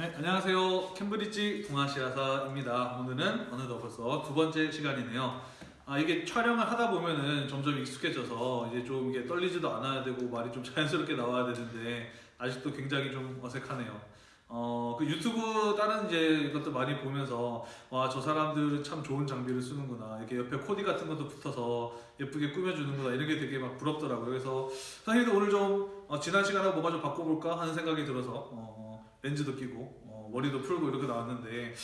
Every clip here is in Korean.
네, 안녕하세요. 캠브리지 동아시아사입니다. 오늘은 어느덧 벌써 두 번째 시간이네요. 아, 이게 촬영을 하다 보면은 점점 익숙해져서 이제 좀 이게 떨리지도 않아야 되고 말이 좀 자연스럽게 나와야 되는데 아직도 굉장히 좀 어색하네요. 어, 그 유튜브 다른 이제 이것도 많이 보면서 와, 저 사람들은 참 좋은 장비를 쓰는구나. 이렇게 옆에 코디 같은 것도 붙어서 예쁘게 꾸며주는구나. 이런 게 되게 막 부럽더라고요. 그래서 선생님도 오늘 좀 어, 지난 시간하고 뭐가 좀 바꿔볼까 하는 생각이 들어서 어, 어, 렌즈도 끼고 어, 머리도 풀고 이렇게 나왔는데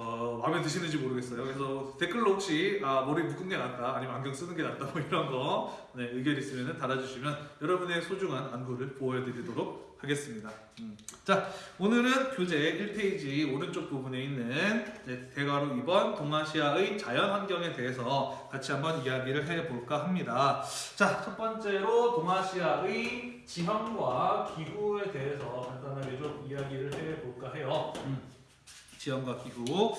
어, 마음에 드시는지 모르겠어요. 그래서 댓글로 혹시 아, 머리 묶은 게 낫다, 아니면 안경 쓰는 게 낫다, 뭐 이런 거 네, 의견 있으면 달아주시면 여러분의 소중한 안구를 보호해드리도록 하겠습니다. 음. 자, 오늘은 교재 1페이지 오른쪽 부분에 있는 네, 대괄호 2번 동아시아의 자연 환경에 대해서 같이 한번 이야기를 해볼까 합니다. 자, 첫 번째로 동아시아의 지형과 기후에 대해서 간단하게 좀 이야기를 해볼까 해요. 음. 지형과 기후.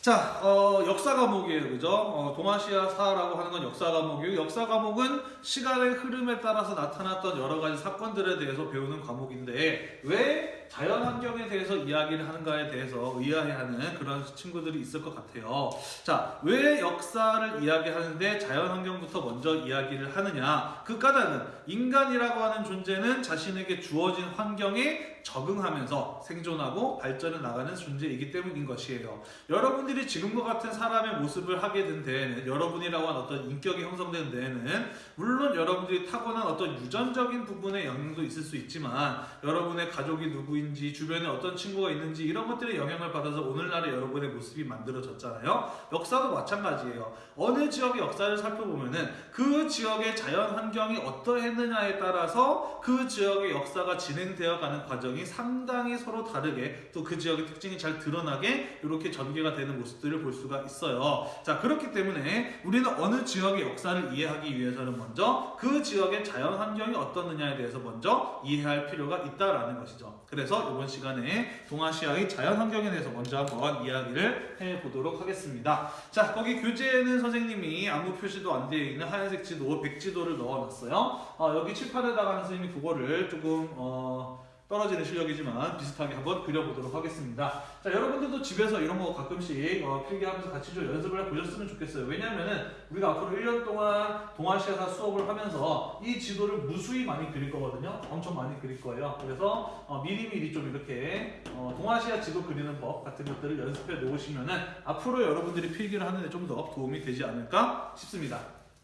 자, 어, 역사 과목이에요, 그죠? 어, 동아시아사라고 하는 건 역사 과목이고, 역사 과목은 시간의 흐름에 따라서 나타났던 여러 가지 사건들에 대해서 배우는 과목인데, 왜 자연 환경에 대해서 이야기를 하는가에 대해서 의아해하는 그런 친구들이 있을 것 같아요. 자, 왜 역사를 이야기하는데 자연 환경부터 먼저 이야기를 하느냐? 그 까닭은 인간이라고 하는 존재는 자신에게 주어진 환경에 적응하면서 생존하고 발전해 나가는 존재이기 때문인 것이에요. 여러분들이 지금과 같은 사람의 모습을 하게 된 데에는 여러분이라고 하는 어떤 인격이 형성된 데에는 물론 여러분들이 타고난 어떤 유전적인 부분의 영향도 있을 수 있지만 여러분의 가족이 누구 인지 주변에 어떤 친구가 있는지 이런 것들의 영향을 받아서 오늘날의 여러분의 모습이 만들어졌잖아요. 역사도 마찬가지예요. 어느 지역의 역사를 살펴보면은 그 지역의 자연 환경이 어떠했느냐에 따라서 그 지역의 역사가 진행되어 가는 과정이 상당히 서로 다르게 또 그 지역의 특징이 잘 드러나게 이렇게 전개가 되는 모습들을 볼 수가 있어요. 자, 그렇기 때문에 우리는 어느 지역의 역사를 이해하기 위해서는 먼저 그 지역의 자연 환경이 어떻느냐에 대해서 먼저 이해할 필요가 있다라는 것이죠. 그래서 이번 시간에 동아시아의 자연 환경에 대해서 먼저 한번 이야기를 해 보도록 하겠습니다. 자, 거기 교재에는 선생님이 아무 표시도 안 되어 있는 하얀색 지도, 백지도를 넣어놨어요. 어, 여기 칠판에다가 선생님이 그거를 조금 어, 떨어지는 실력이지만 비슷하게 한번 그려보도록 하겠습니다. 자, 여러분들도 집에서 이런 거 가끔씩 어, 필기하면서 같이 좀 연습을 해보셨으면 좋겠어요. 왜냐면은 우리가 앞으로 1년 동안 동아시아사 수업을 하면서 이 지도를 무수히 많이 그릴 거거든요. 엄청 많이 그릴 거예요. 그래서 어, 미리미리 좀 이렇게 어, 동아시아 지도 그리는 법 같은 것들을 연습해 놓으시면은 앞으로 여러분들이 필기를 하는데 좀 더 도움이 되지 않을까 싶습니다.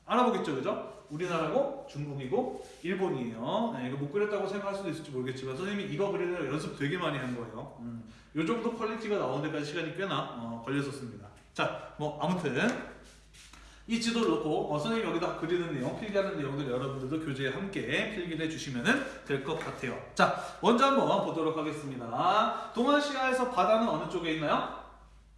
알아보겠죠, 그죠? 우리나라고 중국이고 일본이에요. 네, 이거 못 그렸다고 생각할 수도 있을지 모르겠지만 선생님이 이거 그리느라 연습 되게 많이 한 거예요. 음, 요 정도 quality가 나오는 데까지 시간이 꽤나 어, 걸렸었습니다. 자, 뭐 아무튼 이 지도를 놓고 어, 선생님이 여기다 그리는 내용, 필기하는 내용들 여러분들도 교재에 함께 필기를 해주시면 될 것 같아요. 자, 먼저 한번 보도록 하겠습니다. 동아시아에서 바다는 어느 쪽에 있나요?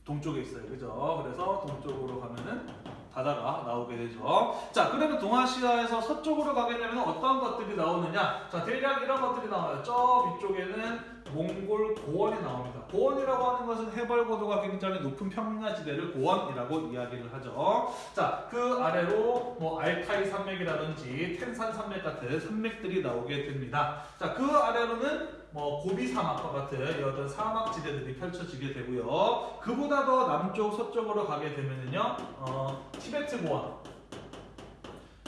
동쪽에 있어요. 그죠? 그래서 동쪽으로 가면은 바다가 나오게 되죠. 자, 그러면 동아시아에서 서쪽으로 가게 되면 어떤 것들이 나오느냐? 자, 대략 이런 것들이 나와요. 저 위쪽에는 몽골 고원이 나옵니다. 고원이라고 하는 것은 해발 고도가 굉장히 높은 평야지대를 고원이라고 이야기를 하죠. 자, 그 아래로 뭐 알타이 산맥이라든지 텐산 산맥 같은 산맥들이 나오게 됩니다. 자, 그 아래로는 뭐 고비 사막과 같은 어떤 사막 지대들이 펼쳐지게 되고요. 그보다 더 남쪽 서쪽으로 가게 되면은요, 어, 티베트 고원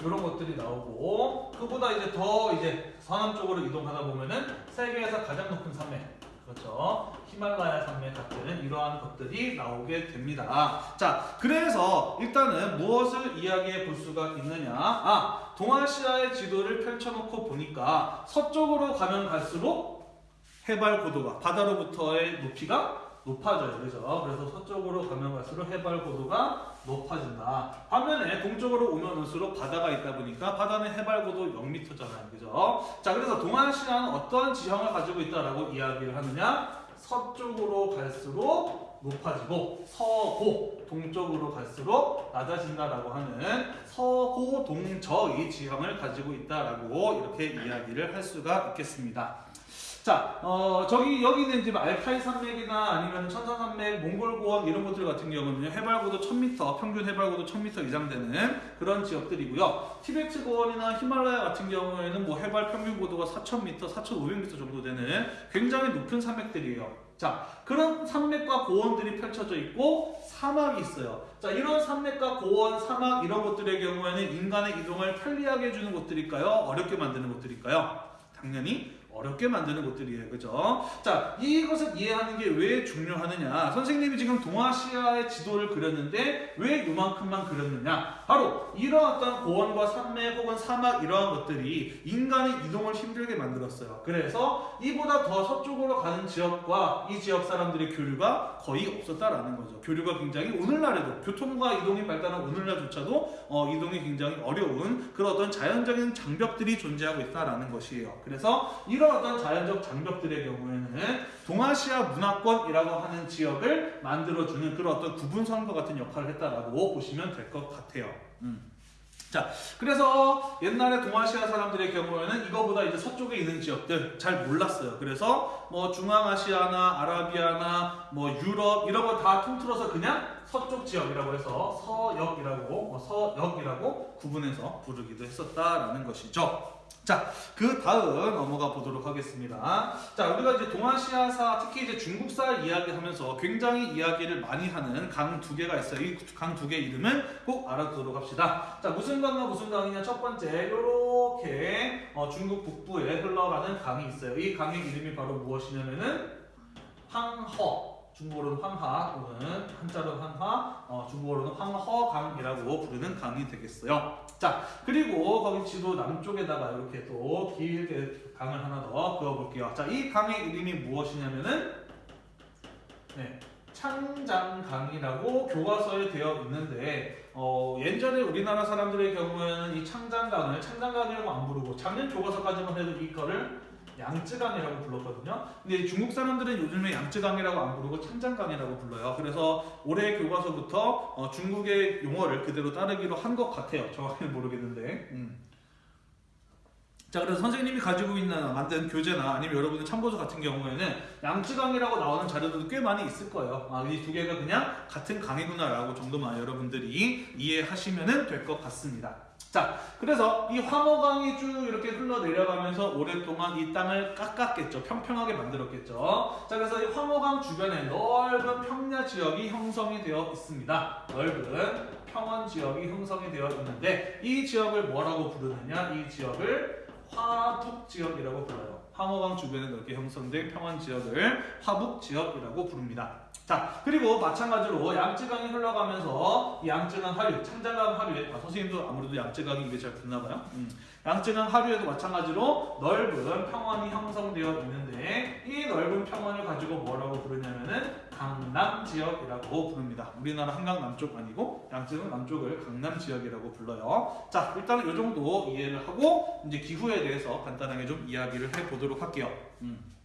이런 것들이 나오고 그보다 이제 더 이제 서남 쪽으로 이동하다 보면은 세계에서 가장 높은 산맥. 그렇죠? 히말라야 산맥 같은 이러한 것들이 나오게 됩니다. 자 그래서 일단은 무엇을 이야기해 볼 수가 있느냐? 아 동아시아의 지도를 펼쳐놓고 보니까 서쪽으로 가면 갈수록 해발 고도가 바다로부터의 높이가 높아져요. 그죠? 그래서 서쪽으로 가면 갈수록 해발 고도가 높아진다. 반면에 동쪽으로 오면 올수록 바다가 있다 보니까 바다는 해발 고도 0m잖아요. 그죠? 자, 그래서 동아시아는 어떤 지형을 가지고 있다라고 이야기를 하느냐? 서쪽으로 갈수록 높아지고 서고 동쪽으로 갈수록 낮아진다라고 하는 서고 동저의 지형을 가지고 있다라고 이렇게 이야기를 할 수가 있겠습니다. 자, 어, 저기 여기는 이제 알타이 산맥이나 아니면 천산 산맥, 몽골 고원 이런 것들 같은 경우는 해발고도 1000m, 평균 해발고도 1000m 이상 되는 그런 지역들이고요. 티베트 고원이나 히말라야 같은 경우에는 뭐 해발 평균 고도가 4000m, 4500m 정도 되는 굉장히 높은 산맥들이에요. 자, 그런 산맥과 고원들이 펼쳐져 있고 사막이 있어요. 자, 이런 산맥과 고원, 사막 이런 것들의 경우에는 인간의 이동을 편리하게 해주는 곳들일까요? 어렵게 만드는 곳들일까요? 당연히 어렵게 만드는 곳들이에요. 그죠? 자, 이것을 이해하는 게 왜 중요하느냐? 선생님이 지금 동아시아의 지도를 그렸는데 왜 요만큼만 그렸느냐? 바로 이러한 어떤 고원과 산맥 혹은 사막 이러한 것들이 인간의 이동을 힘들게 만들었어요. 그래서 이보다 더 서쪽으로 가는 지역과 이 지역 사람들의 교류가 거의 없었다라는 거죠. 교류가 굉장히 오늘날에도 교통과 이동이 발달한 오늘날조차도 어, 이동이 굉장히 어려운 그런 어떤 자연적인 장벽들이 존재하고 있다라는 것이에요. 그래서 이런 어떤 자연적 장벽들의 경우에는 동아시아 문화권이라고 하는 지역을 만들어주는 그런 어떤 구분선과 같은 역할을 했다라고 보시면 될 것 같아요. 음. 자, 그래서 옛날에 동아시아 사람들의 경우에는 이거보다 이제 서쪽에 있는 지역들 잘 몰랐어요. 그래서 뭐 중앙아시아나 아라비아나 뭐 유럽 이런 거 다 통틀어서 그냥 서쪽 지역이라고 해서 서역이라고 뭐 서역이라고 구분해서 부르기도 했었다라는 것이죠. 자, 그 다음 넘어가 보도록 하겠습니다. 자, 우리가 이제 동아시아사, 특히 이제 중국사 이야기하면서 굉장히 이야기를 많이 하는 강 두 개가 있어요. 이 강 두 개 이름은 꼭 알아두도록 합시다. 자, 무슨 강과 무슨 강이냐? 첫 번째, 요렇게 어, 중국 북부에 흘러가는 강이 있어요. 이 강의 이름이 바로 무엇이냐면은 황허. 중국어로는 황하 또는 한자로는 한화, 어, 중국어로는 황허강이라고 부르는 강이 되겠어요. 자, 그리고 거기 지도 남쪽에다가 이렇게 또 길게 강을 하나 더 그어볼게요. 자, 이 강의 이름이 무엇이냐면은 네, 창장강이라고 교과서에 되어 있는데 어, 예전에 우리나라 사람들의 경우에는 이 창장강을 창장강이라고 안 부르고 작년 교과서까지만 해도 이거를 양쯔강이라고 불렀거든요. 근데 중국 사람들은 요즘에 양쯔강이라고 안 부르고 창장강이라고 불러요. 그래서 올해 교과서부터 어, 중국의 용어를 그대로 따르기로 한 것 같아요. 정확히는 모르겠는데. 음. 자, 그래서 선생님이 가지고 있는 만든 교재나 아니면 여러분의 참고서 같은 경우에는 양쯔강이라고 나오는 자료들도 꽤 많이 있을 거예요. 아, 이 두 개가 그냥 같은 강이구나 라고 정도만 여러분들이 이해하시면 될 것 같습니다. 자, 그래서 이 황허강이 쭉 이렇게 흘러 내려가면서 오랫동안 이 땅을 깎았겠죠. 평평하게 만들었겠죠. 자, 그래서 이 황허강 주변에 넓은 평야 지역이 형성이 되어 있습니다. 넓은 평원 지역이 형성이 되어 있는데 이 지역을 뭐라고 부르느냐? 이 지역을 화북 지역이라고 불러요. 황허강 주변에 넓게 형성된 평원 지역을 화북 지역이라고 부릅니다. 자, 그리고 마찬가지로 양쯔강이 흘러가면서 이 양쯔강 하류, 창자강 하류에 아, 선생님도 아무래도 양쯔강이 입에 잘 붙나 봐요. 음. 양쯔강 하류에도 마찬가지로 넓은 평원이 형성되어 있는데 이 넓은 평원을 가지고 뭐라고 부르냐면은 강남 지역이라고 부릅니다. 우리나라 한강 남쪽 아니고 양쯔강 남쪽을 강남 지역이라고 불러요. 자, 일단은 이 정도 이해를 하고 이제 기후에 대해서 간단하게 좀 이야기를 해 보도록 할게요. 음.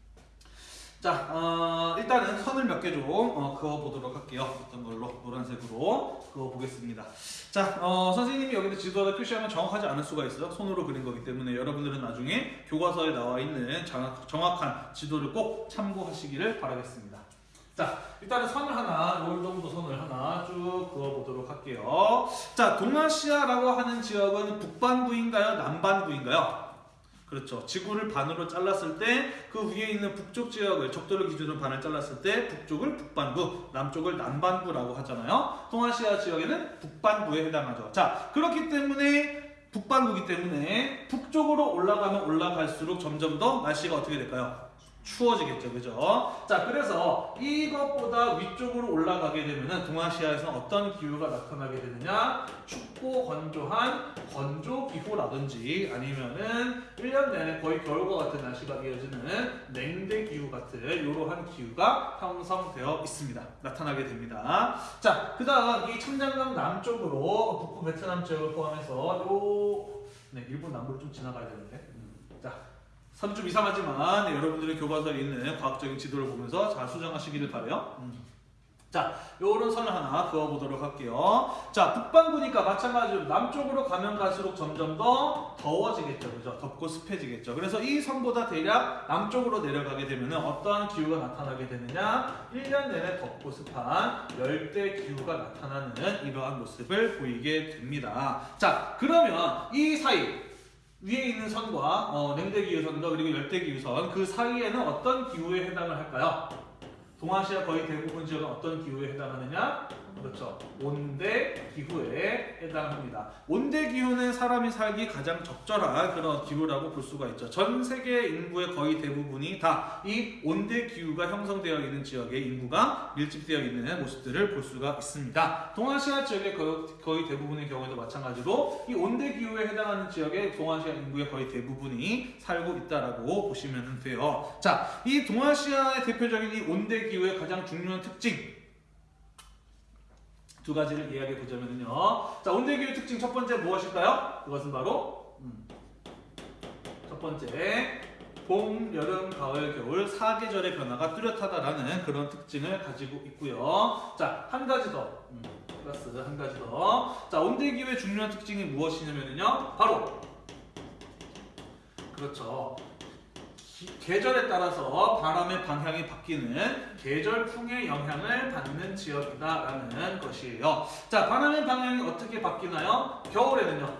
자, 어, 일단은 선을 몇 개 좀 어, 그어보도록 할게요. 어떤 걸로 노란색으로 그어보겠습니다. 자, 어, 선생님이 여기다 지도에다 표시하면 정확하지 않을 수가 있어요. 손으로 그린 거기 때문에 여러분들은 나중에 교과서에 나와 있는 정확, 정확한 지도를 꼭 참고하시기를 바라겠습니다. 자, 일단은 선을 하나, 요 정도 선을 하나 쭉 그어보도록 할게요. 자, 동아시아라고 하는 지역은 북반구인가요? 남반구인가요? 그렇죠. 지구를 반으로 잘랐을 때 그 위에 있는 북쪽 지역을 적도를 기준으로 반을 잘랐을 때 북쪽을 북반구, 남쪽을 남반구라고 하잖아요. 동아시아 지역에는 북반구에 해당하죠. 자, 그렇기 때문에 북반구기 때문에 북쪽으로 올라가면 올라갈수록 점점 더 날씨가 어떻게 될까요? 추워지겠죠, 그죠? 자, 그래서 이것보다 위쪽으로 올라가게 되면은 동아시아에서는 어떤 기후가 나타나게 되느냐? 춥고 건조한 건조 기후라든지 아니면은 1년 내내 거의 겨울과 같은 날씨가 이어지는 냉대 기후 같은 이러한 기후가 형성되어 있습니다. 나타나게 됩니다. 자, 그 다음 이 청장강 남쪽으로 북부 베트남 지역을 포함해서 요, 네, 일본 남부를 좀 지나가야 되는데. 선좀 이상하지만 네, 여러분들의 교과서에 있는 과학적인 지도를 보면서 잘 수정하시기를 바래요. 음. 자, 요런 선을 하나 그어보도록 할게요. 자, 북반구니까 마찬가지로 남쪽으로 가면 갈수록 점점 더 더워지겠죠. 그죠? 덥고 습해지겠죠. 그래서 이 선보다 대략 남쪽으로 내려가게 되면 어떠한 기후가 나타나게 되느냐? 1년 내내 덥고 습한 열대 기후가 나타나는 이러한 모습을 보이게 됩니다. 자, 그러면 이 사이 위에 있는 선과 어, 냉대기후선과 그리고 열대기후선 그 사이에는 어떤 기후에 해당을 할까요? 동아시아 거의 대부분 지역은 어떤 기후에 해당하느냐? 그렇죠. 온대 기후에 해당합니다. 온대 기후는 사람이 살기 가장 적절한 그런 기후라고 볼 수가 있죠. 전 세계 인구의 거의 대부분이 다 이 온대 기후가 형성되어 있는 지역의 인구가 밀집되어 있는 모습들을 볼 수가 있습니다. 동아시아 지역의 거의, 대부분의 경우에도 마찬가지로 이 온대 기후에 해당하는 지역의 동아시아 인구의 거의 대부분이 살고 있다라고 보시면 돼요. 자, 이 동아시아의 대표적인 이 온대 기후의 가장 중요한 특징 두 가지를 이야기해 보자면요. 자, 온대기후 특징 첫 번째 무엇일까요? 그것은 바로 음, 첫 번째 봄, 여름, 가을, 겨울 사계절의 변화가 뚜렷하다라는 그런 특징을 가지고 있고요. 자, 한 가지 더 음, 플러스 한 가지 더. 자, 온대기후의 중요한 특징이 무엇이냐면요. 바로 그렇죠. 기- 계절에 따라서 바람의 방향이 바뀌는 계절풍의 영향을 받는 지역이다라는 것이에요. 자, 바람의 방향이 어떻게 바뀌나요? 겨울에는요.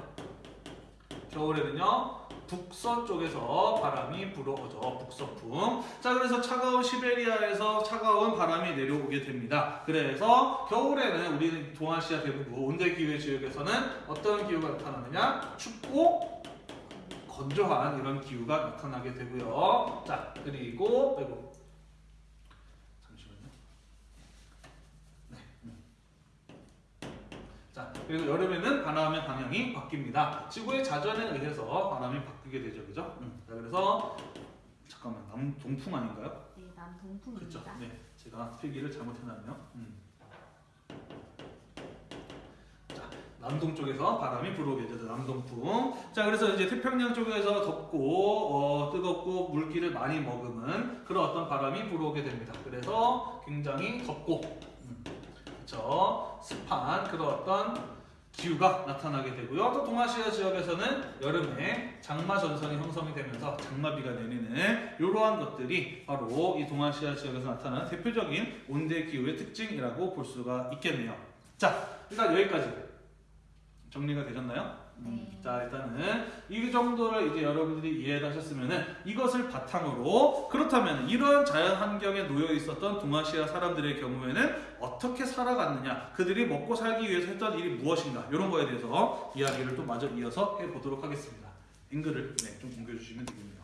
겨울에는요. 북서쪽에서 바람이 불어오죠. 북서풍. 자, 그래서 차가운 시베리아에서 차가운 바람이 내려오게 됩니다. 그래서 겨울에는 우리 동아시아 대부분 온대 기후 지역에서는 어떤 기후가 나타나느냐? 춥고 건조한 이런 기후가 나타나게 되고요. 자, 그리고 아이고. 잠시만요. 네. 음. 자, 그리고 여름에는 바람의 방향이 바뀝니다. 지구의 자전에 의해서 바람이 바뀌게 되죠, 그죠? 음. 자, 그래서 잠깐만 남동풍 아닌가요? 네, 남동풍입니다. 그렇죠. 네, 제가 필기를 잘못해 놨네요. 음. 자, 남동 쪽에서 바람이 불어오게 되죠. 남동풍. 자, 그래서 이제 태평양 쪽에서 덥고 어, 뜨겁고 물기를 많이 머금은 그런 어떤 바람이 불어오게 됩니다. 그래서 굉장히 덥고 음, 그렇죠. 습한 그런 어떤 기후가 나타나게 되고요. 또 동아시아 지역에서는 여름에 장마 전선이 형성이 되면서 장마비가 내리는 이러한 것들이 바로 이 동아시아 지역에서 나타나는 대표적인 온대 기후의 특징이라고 볼 수가 있겠네요. 자, 일단 여기까지 정리가 되셨나요? 네. 자, 일단은 이 정도를 이제 여러분들이 이해를 하셨으면은 이것을 바탕으로 그렇다면 이런 자연 환경에 놓여 있었던 동아시아 사람들의 경우에는 어떻게 살아갔느냐, 그들이 먹고 살기 위해서 했던 일이 무엇인가 이런 거에 대해서 이야기를 또 마저 이어서 해 보도록 하겠습니다. 앵글을 네, 좀 옮겨주시면 되겠네요.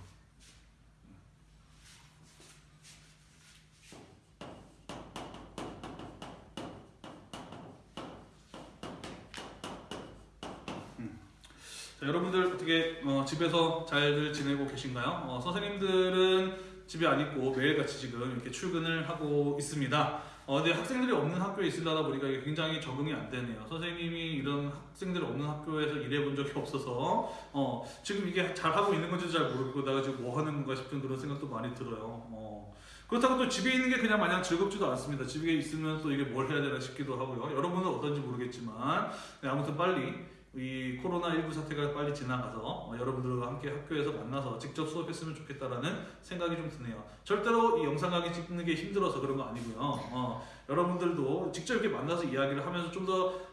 자, 여러분들 어떻게 어, 집에서 잘들 지내고 계신가요? 어, 선생님들은 집에 안 있고 매일같이 지금 이렇게 출근을 하고 있습니다. 어, 근데 학생들이 없는 학교에 있으려다 보니까 굉장히 적응이 안 되네요. 선생님이 이런 학생들이 없는 학교에서 일해본 적이 없어서 어, 지금 이게 잘 하고 있는 건지 잘 모르고 내가 지금 뭐 하는 건가 싶은 그런 생각도 많이 들어요. 어, 그렇다고 또 집에 있는 게 그냥 마냥 즐겁지도 않습니다. 집에 있으면 또 이게 뭘 해야 되나 싶기도 하고요. 여러분은 어떤지 모르겠지만 네, 아무튼 빨리 이 코로나19 사태가 빨리 지나가서 어, 여러분들과 함께 학교에서 만나서 직접 수업했으면 좋겠다라는 생각이 좀 드네요. 절대로 이 영상 강의 찍는 게 힘들어서 그런 거 아니고요. 어, 여러분들도 직접 이렇게 만나서 이야기를 하면서 좀 더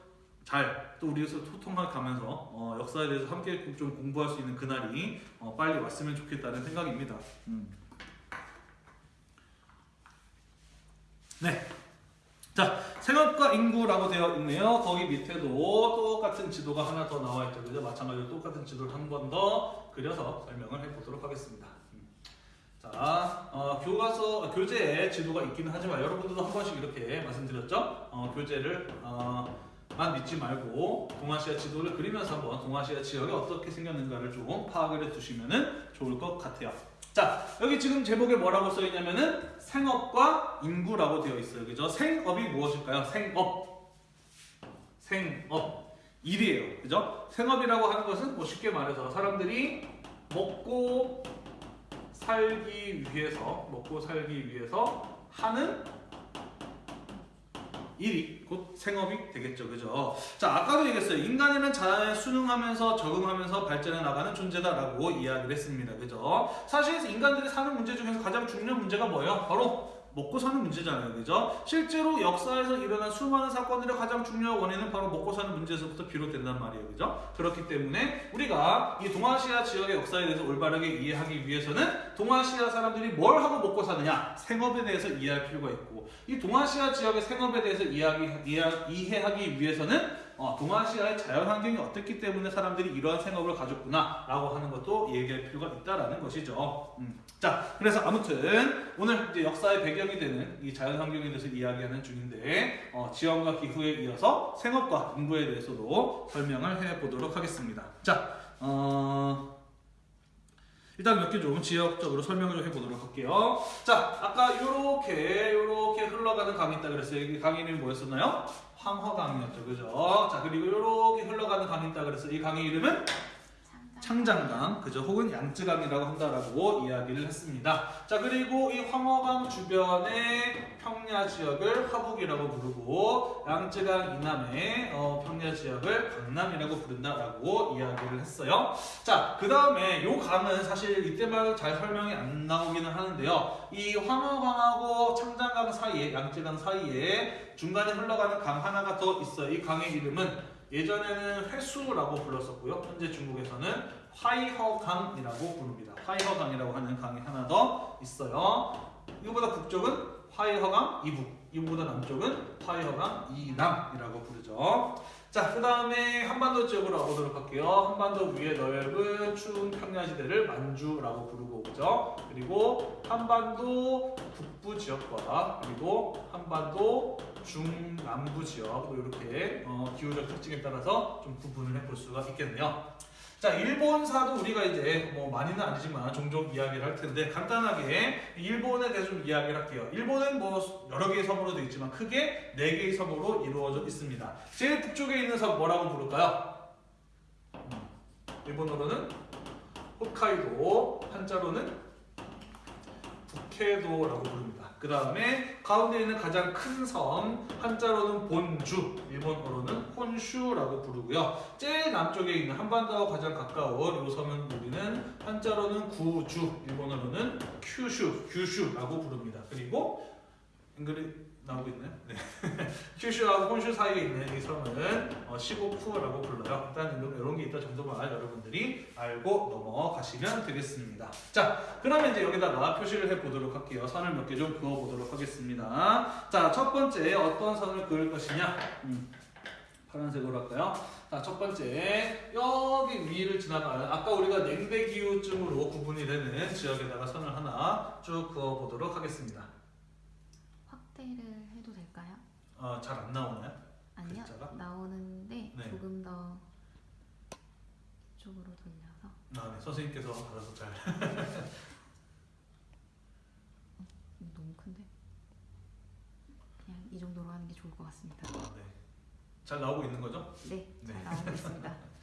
잘 또 우리에서 소통해 가면서 어, 역사에 대해서 함께 좀 공부할 수 있는 그날이 어, 빨리 왔으면 좋겠다는 생각입니다. 음. 네. 자, 생업과 인구라고 되어 있네요. 거기 밑에도 똑같은 지도가 하나 더 나와 있죠. 그죠? 마찬가지로 똑같은 지도를 한 번 더 그려서 설명을 해보도록 하겠습니다. 음. 자, 어, 교과서, 교재에 지도가 있기는 하지만 여러분들도 한 번씩 이렇게 말씀드렸죠? 어, 교재를, 어, 만 믿지 말고 동아시아 지도를 그리면서 한번 동아시아 지역이 어떻게 생겼는가를 좀 파악을 해두시면 좋을 것 같아요. 자, 여기 지금 제목에 뭐라고 써있냐면은 생업과 인구라고 되어 있어요. 그죠? 생업이 무엇일까요? 생업. 생업. 일이에요. 그죠? 생업이라고 하는 것은 뭐 쉽게 말해서 사람들이 먹고 살기 위해서, 먹고 살기 위해서 하는 일이 곧 생업이 되겠죠. 그죠? 자, 아까도 얘기했어요. 인간이란 자연에 순응하면서 적응하면서 발전해 나가는 존재다라고 이야기를 했습니다. 그죠? 사실 인간들이 사는 문제 중에서 가장 중요한 문제가 뭐예요? 바로 먹고 사는 문제잖아요. 그죠? 실제로 역사에서 일어난 수많은 사건들의 가장 중요한 원인은 바로 먹고 사는 문제에서부터 비롯된단 말이에요. 그죠? 그렇기 때문에 우리가 이 동아시아 지역의 역사에 대해서 올바르게 이해하기 위해서는 동아시아 사람들이 뭘 하고 먹고 사느냐 생업에 대해서 이해할 필요가 있고 이 동아시아 지역의 생업에 대해서 이해하기, 이해, 이해하기 위해서는 어, 동아시아의 자연 환경이 어떻기 때문에 사람들이 이러한 생업을 가졌구나 라고 하는 것도 얘기할 필요가 있다라는 것이죠. 음. 자, 그래서 아무튼 오늘 이제 역사의 배경이 되는 이 자연 환경에 대해서 이야기하는 중인데 어, 지형과 기후에 이어서 생업과 인구에 대해서도 설명을 해보도록 하겠습니다. 자, 어, 일단 몇 개 좀 지역적으로 설명을 좀 해보도록 할게요. 자, 아까 요렇게 요렇게 흘러가는 강이 있다 그랬어요. 여기 강의 이름이 뭐였었나요? 황허강이었죠, 그죠? 자, 그리고 요렇게 흘러가는 강이 있다 그랬어요. 이 강의 이름은 창장강, 그죠? 혹은 양쯔강이라고 한다라고 이야기를 했습니다. 자, 그리고 이 황허강 주변의 평야 지역을 화북이라고 부르고 양쯔강 이남의 어, 평야 지역을 강남이라고 부른다라고 이야기를 했어요. 자, 그 다음에 요 강은 사실 이때만 잘 설명이 안 나오기는 하는데요. 이 황허강하고 창장강 사이에, 양쯔강 사이에 중간에 흘러가는 강 하나가 더 있어요. 이 강의 이름은 예전에는 회수라고 불렀었고요. 현재 중국에서는 화이허강이라고 부릅니다. 화이허강이라고 하는 강이 하나 더 있어요. 이거보다 북쪽은 화이허강 이북, 이거보다 남쪽은 화이허강 이남이라고 부르죠. 자, 그 다음에 한반도 지역으로 와보도록 할게요. 한반도 위에 넓은 추운 평야지대를 만주라고 부르고 오죠. 그리고 한반도 북부 지역과 그리고 한반도 중남부 지역 뭐 이렇게 어, 기후적 특징에 따라서 좀 구분을 해볼 수가 있겠네요. 자, 일본사도 우리가 이제 뭐 많이는 아니지만 종종 이야기를 할 텐데 간단하게 일본에 대해서 좀 이야기를 할게요. 일본은 뭐 여러 개의 섬으로 되어 있지만 크게 네 개의 섬으로 이루어져 있습니다. 제일 북쪽에 있는 섬 뭐라고 부를까요? 음, 일본어로는 홋카이도, 한자로는 북해도라고 부릅니다. 그 다음에 가운데 있는 가장 큰 섬, 한자로는 본주, 일본어로는 혼슈라고 부르고요. 제일 남쪽에 있는 한반도와 가장 가까운 이 섬은 우리는 한자로는 구주, 일본어로는 큐슈, 규슈라고 부릅니다. 그리고 잉글리 나오고 있나요? 네. 큐슈하고 혼슈 사이에 있는 이 섬은 어, 시고쿠라고 불러요. 일단 이런, 게 있다 정도만 여러분들이 알고 넘어가시면 되겠습니다. 자, 그러면 이제 여기다가 표시를 해보도록 할게요. 선을 몇 개 좀 그어보도록 하겠습니다. 자, 첫 번째 어떤 선을 그을 것이냐? 음, 파란색으로 할까요? 자, 첫 번째 여기 위를 지나가는 아까 우리가 냉대기후증으로 구분이 되는 지역에다가 선을 하나 쭉 그어보도록 하겠습니다. 확대를 해도 될까요? 어, 잘안 나오나요? 아니요 글자가? 나오는데 네. 조금 더 이쪽으로 돌려서 아, 네. 선생님께서 알아서 잘. 이거 너무 큰데 그냥 이 정도로 하는 게 좋을 것 같습니다. 아, 네. 잘 나오고 있는 거죠? 네, 잘 네. 나오고 있습니다.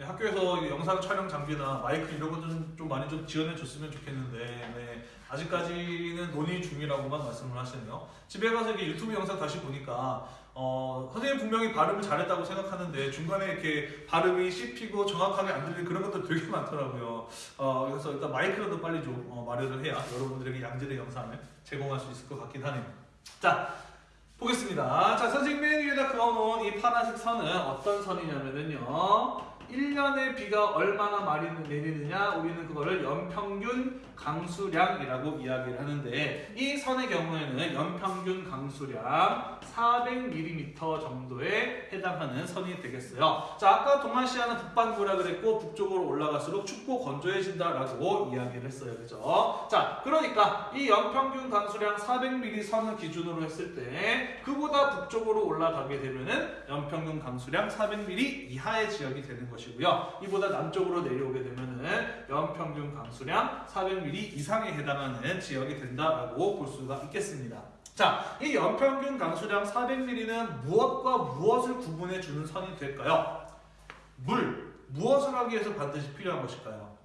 네, 학교에서 이 영상 촬영 장비나 마이크 이런 것좀 좀 많이 좀 지원해 줬으면 좋겠는데 네, 아직까지는 논의 중이라고만 말씀을 하시네요. 집에 가서 이렇게 유튜브 영상 다시 보니까 어, 선생님 분명히 발음을 잘했다고 생각하는데 중간에 이렇게 발음이 씹히고 정확하게 안 들리는 그런 것들 되게 많더라고요. 어, 그래서 일단 마이크라도 빨리 좀 어, 마련을 해야 여러분들에게 양질의 영상을 제공할 수 있을 것 같긴 하네요. 자, 보겠습니다. 자, 선생님 맨 위에다 그어놓은 이 파란색 선은 어떤 선이냐면은요. 1년에 비가 얼마나 많이 내리느냐 우리는 그거를 연평균 강수량이라고 이야기를 하는데 이 선의 경우에는 연평균 강수량 400mm 정도에 해당하는 선이 되겠어요. 자 아까 동아시아는 북반구라 그랬고 북쪽으로 올라갈수록 춥고 건조해진다라고 이야기를 했어요. 그죠? 자 그러니까 이 연평균 강수량 400mm 선을 기준으로 했을 때 그보다 북쪽으로 올라가게 되면은 연평균 강수량 400mm 이하의 지역이 되는 것이 고요. 이보다 남쪽으로 내려오게 되면은 연평균 강수량 400mm 이상에 해당하는 지역이 된다라고 볼 수가 있겠습니다. 자, 이 연평균 강수량 400mm는 무엇과 무엇을 구분해 주는 선이 될까요? 물, 무엇을 하기 위해서 반드시 필요한 것일까요?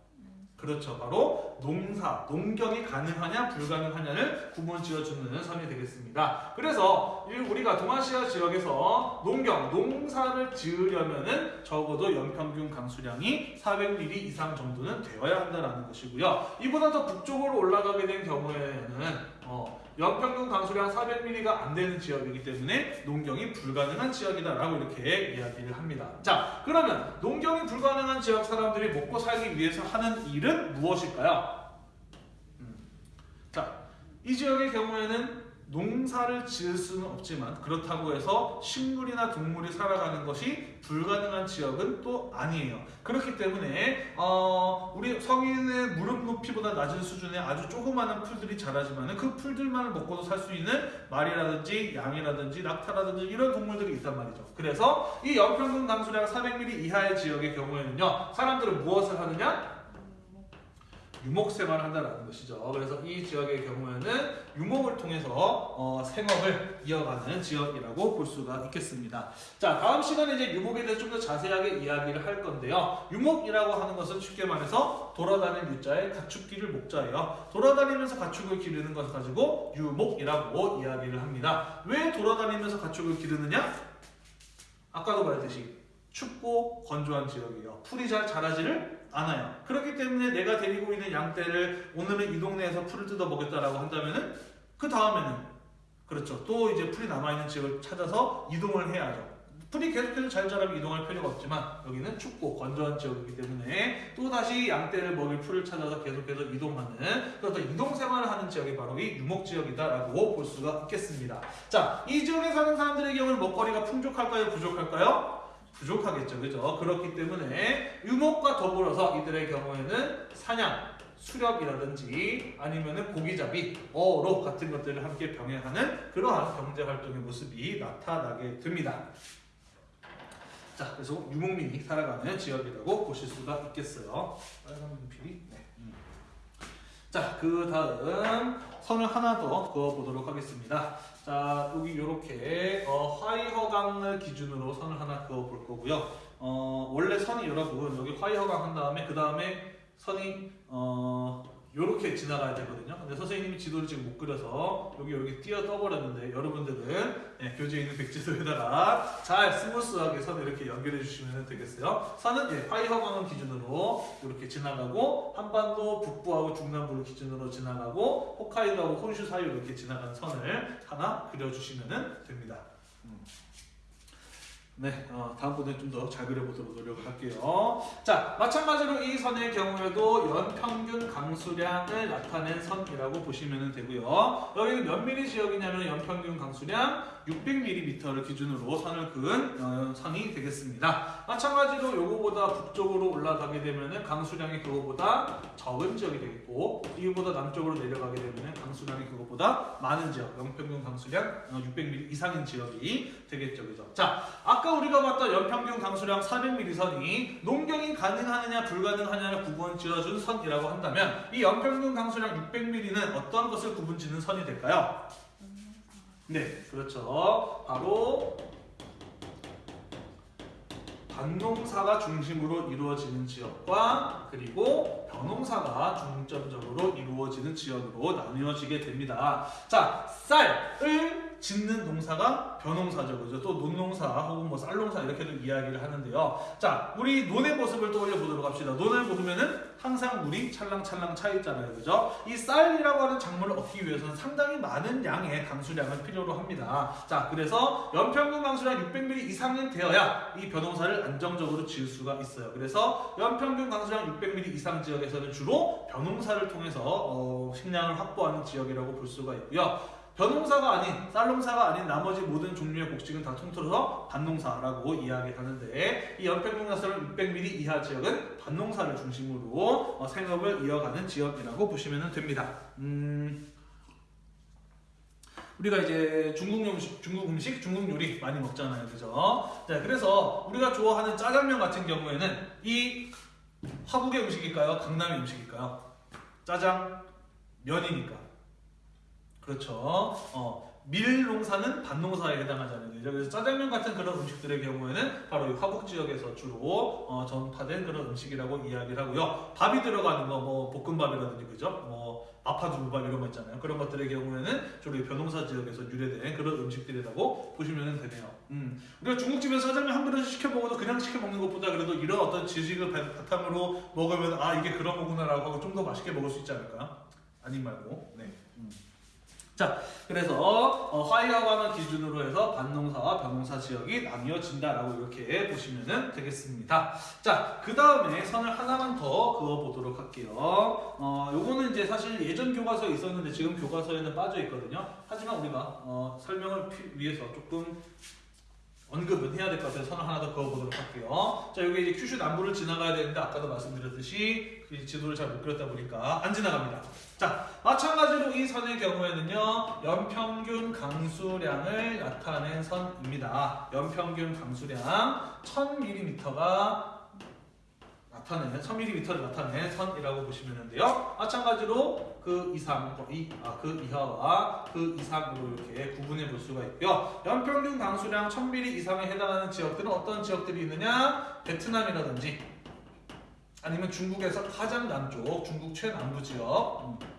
그렇죠. 바로 농사, 농경이 가능하냐 불가능하냐를 구분 지어주는 선이 되겠습니다. 그래서 이 우리가 동아시아 지역에서 농경, 농사를 지으려면 은 적어도 연평균 강수량이 400mm 이상 정도는 되어야 한다라는 것이고요. 이보다 더 북쪽으로 올라가게 된 경우에는 어, 연평균 강수량 400mm가 안 되는 지역이기 때문에 농경이 불가능한 지역이다라고 이렇게 이야기를 합니다. 자, 그러면 농경이 불가능한 지역 사람들이 먹고 살기 위해서 하는 일은 무엇일까요? 음. 자, 이 지역의 경우에는 농사를 지을 수는 없지만 그렇다고 해서 식물이나 동물이 살아가는 것이 불가능한 지역은 또 아니에요. 그렇기 때문에 어, 우리 성인의 무릎 높이보다 낮은 수준의 아주 조그마한 풀들이 자라지만 그 풀들만을 먹고도 살 수 있는 말이라든지 양이라든지 낙타라든지 이런 동물들이 있단 말이죠. 그래서 이 연평균 강수량 400mm 이하의 지역의 경우에는요, 사람들은 무엇을 하느냐? 유목 생활을 한다는 것이죠. 그래서 이 지역의 경우에는 유목을 통해서 어, 생업을 이어가는 지역이라고 볼 수가 있겠습니다. 자, 다음 시간에 이제 유목에 대해서 좀 더 자세하게 이야기를 할 건데요. 유목이라고 하는 것은 쉽게 말해서 돌아다니는 유자에 가축기를 목자예요. 돌아다니면서 가축을 기르는 것을 가지고 유목이라고 이야기를 합니다. 왜 돌아다니면서 가축을 기르느냐? 아까도 말했듯이 춥고 건조한 지역이에요. 풀이 잘 자라지를 않아요. 그렇기 때문에 내가 데리고 있는 양떼를 오늘은 이 동네에서 풀을 뜯어 먹겠다라고 한다면은 그 다음에는 그렇죠. 또 이제 풀이 남아 있는 지역을 찾아서 이동을 해야죠. 풀이 계속해서 잘 자라면 이동할 필요가 없지만 여기는 춥고 건조한 지역이기 때문에 또 다시 양떼를 먹일 풀을 찾아서 계속해서 이동하는 그래서 이동 생활을 하는 지역이 바로 이 유목 지역이다라고 볼 수가 있겠습니다. 자, 이 지역에 사는 사람들의 경우는 먹거리가 풍족할까요, 부족할까요? 부족하겠죠, 그죠? 그렇기 때문에 유목과 더불어서 이들의 경우에는 사냥, 수렵이라든지 아니면은 고기잡이, 어로 같은 것들을 함께 병행하는 그러한 경제 활동의 모습이 나타나게 됩니다. 자, 그래서 유목민이 살아가는 지역이라고 보실 수가 있겠어요. 빨간 연필이. 네. 음. 자, 그 다음 선을 하나 더 그어보도록 하겠습니다. 자, 여기 이렇게 어, 화이허강을 기준으로 선을 하나 그어 볼 거고요. 어, 원래 선이 여러분 여기 화이허강 한 다음에 그 다음에 선이 어, 이렇게 지나가야 되거든요. 근데 선생님이 지도를 지금 못 그려서 여기 이렇게 뛰어 떠버렸는데 여러분들은 예, 교재에 있는 백지도에다가 잘 스무스하게 선을 이렇게 연결해 주시면 되겠어요. 선은 예, 화이허강을 기준으로 이렇게 지나가고 한반도 북부하고 중남부를 기준으로 지나가고 홋카이도하고 혼슈 사이로 이렇게 지나가는 선을 하나 그려주시면 됩니다. 음. 네, 어, 다음번에 좀 더 잘 그려보도록 노력을 할게요. 자, 마찬가지로 이 선의 경우에도 연평균 강수량을 나타낸 선이라고 보시면 되고요. 여기는 몇 미리 지역이냐면 연평균 강수량 600mm를 기준으로 선을 그은 어, 선이 되겠습니다. 마찬가지로 요거보다 북쪽으로 올라가게 되면은 강수량이 그거보다 적은 지역이 되겠고 이거보다 남쪽으로 내려가게 되면은 강수량이 그거보다 많은 지역, 연평균 강수량 600mm 이상인 지역이 되겠죠, 그죠? 자, 아까 우리가 봤던 연평균 강수량 400mm 선이 농경이 가능하느냐 불가능하냐를 구분 지어준 선이라고 한다면 이 연평균 강수량 600mm는 어떤 것을 구분 짓는 선이 될까요? 네, 그렇죠. 바로 반농사가 중심으로 이루어지는 지역과 그리고 벼농사가 중점적으로 이루어지는 지역으로 나뉘어지게 됩니다. 자, 쌀을 짓는 농사가 벼농사죠, 그죠? 또 논농사 혹은 뭐 쌀농사 이렇게도 이야기를 하는데요. 자, 우리 논의 모습을 떠올려 보도록 합시다. 논을 보면은 항상 물이 찰랑찰랑 차 있잖아요, 그죠? 이 쌀이라고 하는 작물을 얻기 위해서는 상당히 많은 양의 강수량을 필요로 합니다. 자, 그래서 연평균 강수량 600mm 이상은 되어야 이 벼농사를 안정적으로 지을 수가 있어요. 그래서 연평균 강수량 600mm 이상 지역에서는 주로 벼농사를 통해서 어, 식량을 확보하는 지역이라고 볼 수가 있고요. 벼농사가 아닌 쌀농사가 아닌 나머지 모든 종류의 곡식은 다 통틀어서 밭농사라고 이야기하는데 이 강수량 600mm 이하 지역은 밭농사를 중심으로 어, 생업을 이어가는 지역이라고 보시면 됩니다. 음, 우리가 이제 중국 음식, 중국 음식, 중국 요리 많이 먹잖아요, 그죠? 자, 그래서 우리가 좋아하는 짜장면 같은 경우에는 이 화북의 음식일까요? 강남의 음식일까요? 짜장 면이니까. 그렇죠. 어, 밀 농사는 밭 농사에 해당하잖아요. 그죠? 그래서 짜장면 같은 그런 음식들의 경우에는 바로 이 화북 지역에서 주로 어, 전파된 그런 음식이라고 이야기를 하고요. 밥이 들어가는 거, 뭐 볶음밥이라든지 그죠? 뭐 마파두부밥 이런 거 있잖아요. 그런 것들의 경우에는 주로 이 변농사 지역에서 유래된 그런 음식들이라고 보시면 되네요. 음. 우리가 중국집에서 짜장면 한 그릇 시켜 먹어도 그냥 시켜 먹는 것보다 그래도 이런 어떤 지식을 바- 바탕으로 먹으면 아 이게 그런 거구나라고 하고 좀 더 맛있게 먹을 수 있지 않을까? 아님 말고. 자, 그래서 어, 화이하고하는 기준으로 해서 반농사와 변농사 지역이 나뉘어진다라고 이렇게 보시면 되겠습니다. 자, 그 다음에 선을 하나만 더 그어보도록 할게요. 어, 요거는 이제 사실 예전 교과서에 있었는데 지금 교과서에는 빠져 있거든요. 하지만 우리가 어, 설명을 피- 위해서 조금 언급은 해야 될 것 같아서 선을 하나 더 그어보도록 할게요. 자, 여기 이제 큐슈 남부를 지나가야 되는데 아까도 말씀드렸듯이 그 지도를 잘 못 그렸다 보니까 안 지나갑니다. 자, 마찬가지로 이 선의 경우에는요, 연평균 강수량을 나타낸 선입니다. 연평균 강수량 1000mm가 나타내는 1000mm를 나타낸 선이라고 보시면 되는데요. 마찬가지로 그 이상, 이, 아, 그 이하와 그 이상으로 이렇게 구분해 볼 수가 있고요. 연평균 강수량 1000mm 이상에 해당하는 지역들은 어떤 지역들이 있느냐? 베트남이라든지 아니면 중국에서 가장 남쪽, 중국 최남부 지역, 음.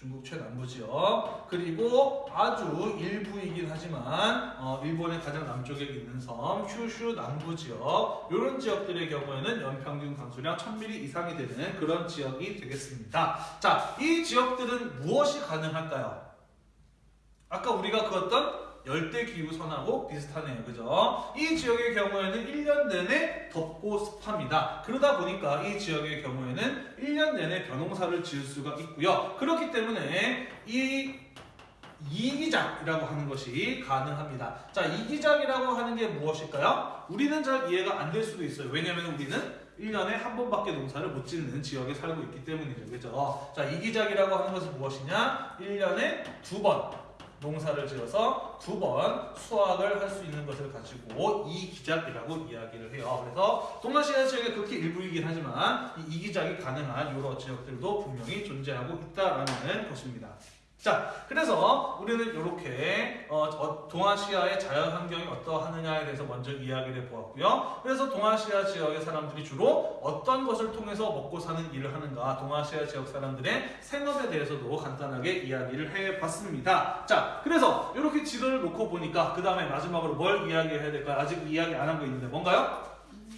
중국 최남부 지역 그리고 아주 일부이긴 하지만 어, 일본의 가장 남쪽에 있는 섬 큐슈 남부 지역 이런 지역들의 경우에는 연평균 강수량 1000mm 이상이 되는 그런 지역이 되겠습니다. 자, 이 지역들은 무엇이 가능할까요? 아까 우리가 그었던 열대 기후 선하고 비슷하네요. 그죠? 이 지역의 경우에는 1년 내내 덥고 습합니다. 그러다 보니까 이 지역의 경우에는 1년 내내 벼농사를 지을 수가 있고요. 그렇기 때문에 이 이기작이라고 하는 것이 가능합니다. 자, 이기작이라고 하는 게 무엇일까요? 우리는 잘 이해가 안 될 수도 있어요. 왜냐하면 우리는 1년에 한 번밖에 농사를 못 짓는 지역에 살고 있기 때문이죠. 그죠? 자, 이기작이라고 하는 것은 무엇이냐? 1년에 두 번 농사를 지어서 두 번 수확을 할 수 있는 것을 가지고 이기작이라고 이야기를 해요. 그래서 동남아시아 지역에 극히 일부이긴 하지만 이 이기작이 가능한 여러 지역들도 분명히 존재하고 있다라는 것입니다. 자, 그래서 우리는 이렇게 어, 어, 동아시아의 자연 환경이 어떠하느냐에 대해서 먼저 이야기를 해보았고요. 그래서 동아시아 지역의 사람들이 주로 어떤 것을 통해서 먹고 사는 일을 하는가, 동아시아 지역 사람들의 생업에 대해서도 간단하게 이야기를 해봤습니다. 자, 그래서 이렇게 지도를 놓고 보니까 그 다음에 마지막으로 뭘 이야기해야 될까요? 아직 이야기 안 한 거 있는데 뭔가요?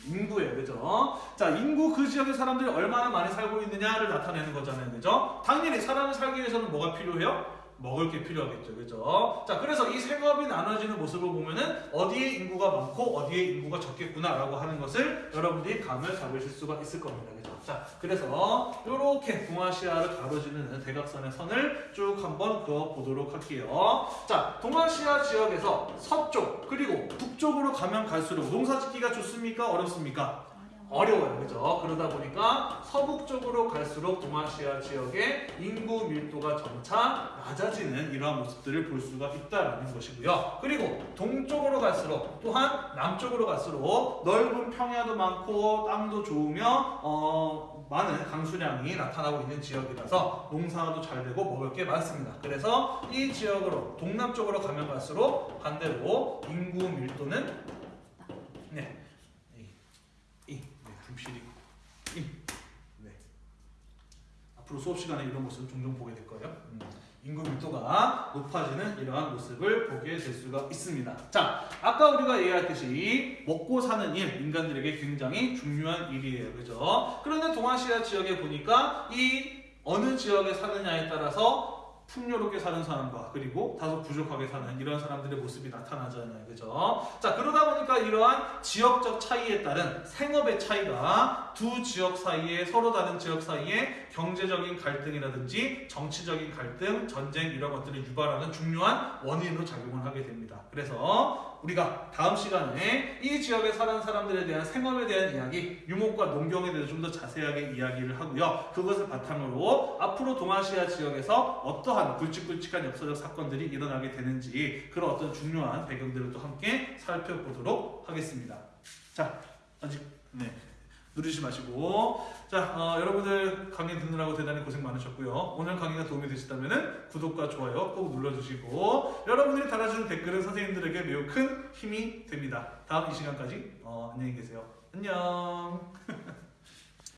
인구예요, 그죠? 자, 인구 그 지역의 사람들이 얼마나 많이 살고 있느냐를 나타내는 거잖아요, 그죠? 당연히 사람이 살기 위해서는 뭐가 필요해요? 먹을 게 필요하겠죠, 그죠? 자, 그래서 이 생업이 나눠지는 모습을 보면은 어디에 인구가 많고 어디에 인구가 적겠구나라고 하는 것을 여러분들이 감을 잡으실 수가 있을 겁니다, 그죠? 자, 그래서 이렇게 동아시아를 가로지르는 대각선의 선을 쭉 한번 그어 보도록 할게요. 자, 동아시아 지역에서 서쪽 그리고 북쪽으로 가면 갈수록 농사 짓기가 좋습니까? 어렵습니까? 어려워요, 그죠? 그러다 보니까 서북 쪽으로 갈수록 동아시아 지역의 인구 밀도가 점차 낮아지는 이러한 모습들을 볼 수가 있다라는 것이고요. 그리고 동쪽으로 갈수록 또한 남쪽으로 갈수록 넓은 평야도 많고 땅도 좋으며 어, 많은 강수량이 나타나고 있는 지역이라서 농사도 잘 되고 먹을 게 많습니다. 그래서 이 지역으로 동남쪽으로 가면 갈수록 반대로 인구 밀도는 네. 이, 네, 분필이 이, 네. 앞으로 수업 시간에 이런 모습 종종 보게 될 거예요. 음, 인구 밀도가 높아지는 이러한 모습을 보게 될 수가 있습니다. 자, 아까 우리가 얘기했듯이 먹고 사는 일, 인간들에게 굉장히 중요한 일이에요. 그죠? 그런데 동아시아 지역에 보니까 이 어느 지역에 사느냐에 따라서 풍요롭게 사는 사람과 그리고 다소 부족하게 사는 이런 사람들의 모습이 나타나잖아요. 그죠? 자, 그러다 보니까 이러한 지역적 차이에 따른 생업의 차이가 두 지역 사이에 서로 다른 지역 사이에 경제적인 갈등이라든지 정치적인 갈등, 전쟁 이런 것들을 유발하는 중요한 원인으로 작용을 하게 됩니다. 그래서 우리가 다음 시간에 이 지역에 사는 사람들에 대한 생업에 대한 이야기, 유목과 농경에 대해서 좀 더 자세하게 이야기를 하고요. 그것을 바탕으로 앞으로 동아시아 지역에서 어떠한 굵직굵직한 역사적 사건들이 일어나게 되는지 그런 어떤 중요한 배경들을 또 함께 살펴보도록 하겠습니다. 자, 아직 네. 누르지 마시고. 자 어, 여러분들 강의 듣느라고 대단히 고생 많으셨고요. 오늘 강의가 도움이 되셨다면 구독과 좋아요 꼭 눌러주시고 여러분들이 달아주는 댓글은 선생님들에게 매우 큰 힘이 됩니다. 다음 이 시간까지 어, 안녕히 계세요. 안녕